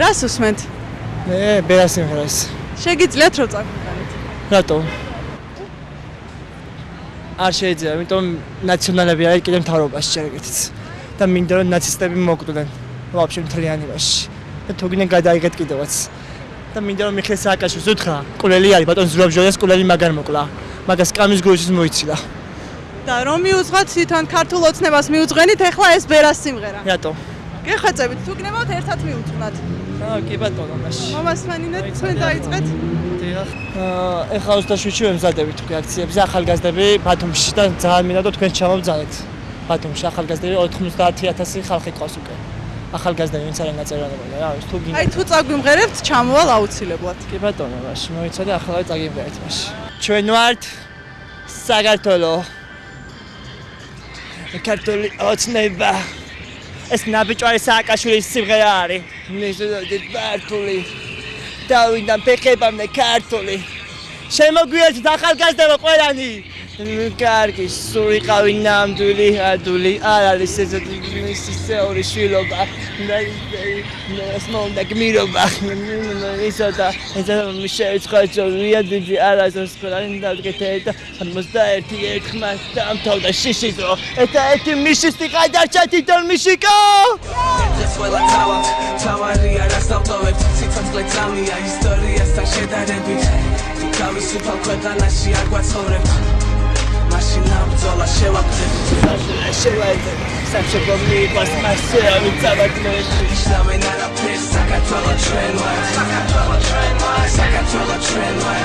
რას უსმენთ? მე ბერას სიმღერას. შეგიძლიათ რომ წაგვიყენოთ? რატო? არ შეიძლება, იმიტომ ნაციონალები არის კიდე მთავრობაში შეგეთიც. და მინდა რომ ნაცისტები მოკვდნენ. ვაფშე მთლიანობაში. და თუ გინდა გადაიგეთ კიდევაც. და მინდა რომ მიხეილ სააკაშვილს უთხრა, კულელი არის, ბატონ ზურაბჟოლიას კულელი მაგარ მოკლა. მაგას კამის გულშიც მოიცილა. და რომ მიუძღოთ თვითონ ქართულ ოცნებას მიუძღვენით ახლა ეს ბერას სიმღერა. რატო? გეხვეწებით, თუ გნებავთ ერთად მიუძღვნათ. აა კი ბატონო, მაშინ. მომასმენინეთ, თქვენ დაიწყეთ. დიახ. აა ეხლა 27-ში ვემზადებით თქვი აქციებზე ახალგაზრდები ბათუმში და ძალიან მინდა რომ თქვენ ჩამოვძალეთ. ბათუმში ახალგაზრდები 90000 ხალხი ყავს უკვე. ახალგაზრდები ვინც არის ნაწერალებოდა რა ის თუ გინდა. აი თუ წაგვიმღერებთ, ჩამოვალ აუცილებლად. კი ბატონო, მაშინ მოიცადე ახლა წაგიმღერეთ მაშინ. ჩვენ ვართ საქართველო. ქართული ოცნება. ეს ნაბიჯვარი სააკაშვილის სიმღერა არის. ნიშნავენ ქართული. დავიდან ფეხებამდე ქართული. შემოგვიერთეთ ახალგაზრდებო ყველანი. კარგი, სულიყავი ნამდვილი ადული, არ არის ეს ისეური შილობა. ეს მომდა გმირობა. ისოდა, ესა შეეცხა ჯორია დიდი არასოს ყველანი დაგეთე და 61 ერთხმად დამთავრდა შიშიზო. ეს ერთი მიშისტი ყადარჩა თვითონ მიშიკო. ეს ყველა თავა, თავარია რასავტოვებ, ციცოცხლე წამია ისტორიასთან შედარებით. თავისუფალ ქვეყანაში არ გვაცხოვრებ. მაშინ ამძოლა შევაგდებ შევაგდებ საჩეკო მიყვას მასე ამი წაბადნეში ისლამენ არაფერს საქართველო ჩვენ ვარ საქართველო ჩვენ ვარ საქართველო ჩვენ ვარ